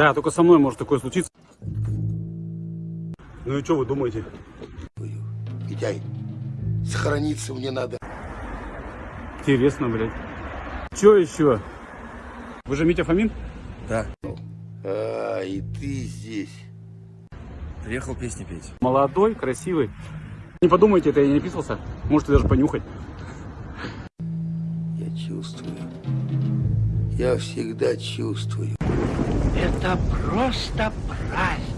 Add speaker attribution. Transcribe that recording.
Speaker 1: Да, только со мной может такое случиться. Ну и что вы думаете?
Speaker 2: Митяй, сохраниться мне надо.
Speaker 1: Интересно, блядь. Че еще? Вы же Митя Фомин?
Speaker 3: Да,
Speaker 2: А, и ты здесь.
Speaker 3: приехал песни петь.
Speaker 1: Молодой, красивый. Не подумайте, это я не писался. Можете даже понюхать.
Speaker 2: Я чувствую. Я всегда чувствую.
Speaker 4: Это просто праздник.